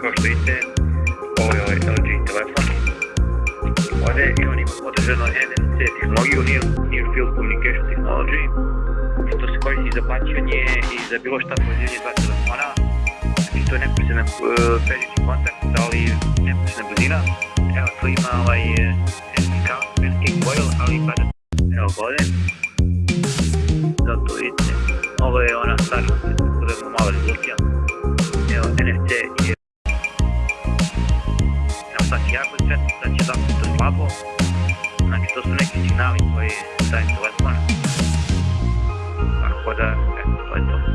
kao što vidite, ovo je ovaj LG telefon. Ovdje i on ima podržano NFC tehnologiju, Near, near Field Communication Technology, što se koristi za plaćanje i za bilo šta pozivanje dva telefona. Znači to je neposredna e, uh, pređući kontakt, ali neposredna blizina, Evo tu ima ovaj e, SDK, SNK coil, ali pa da se evo gode, Zato vidite, ovo je ona starnost, tako da mu malo rezultija. Evo, NFC je са някои цветната че дадното слабо. Значи то са неки сигнали кои дaju телефон. Tako da, eto, to je to.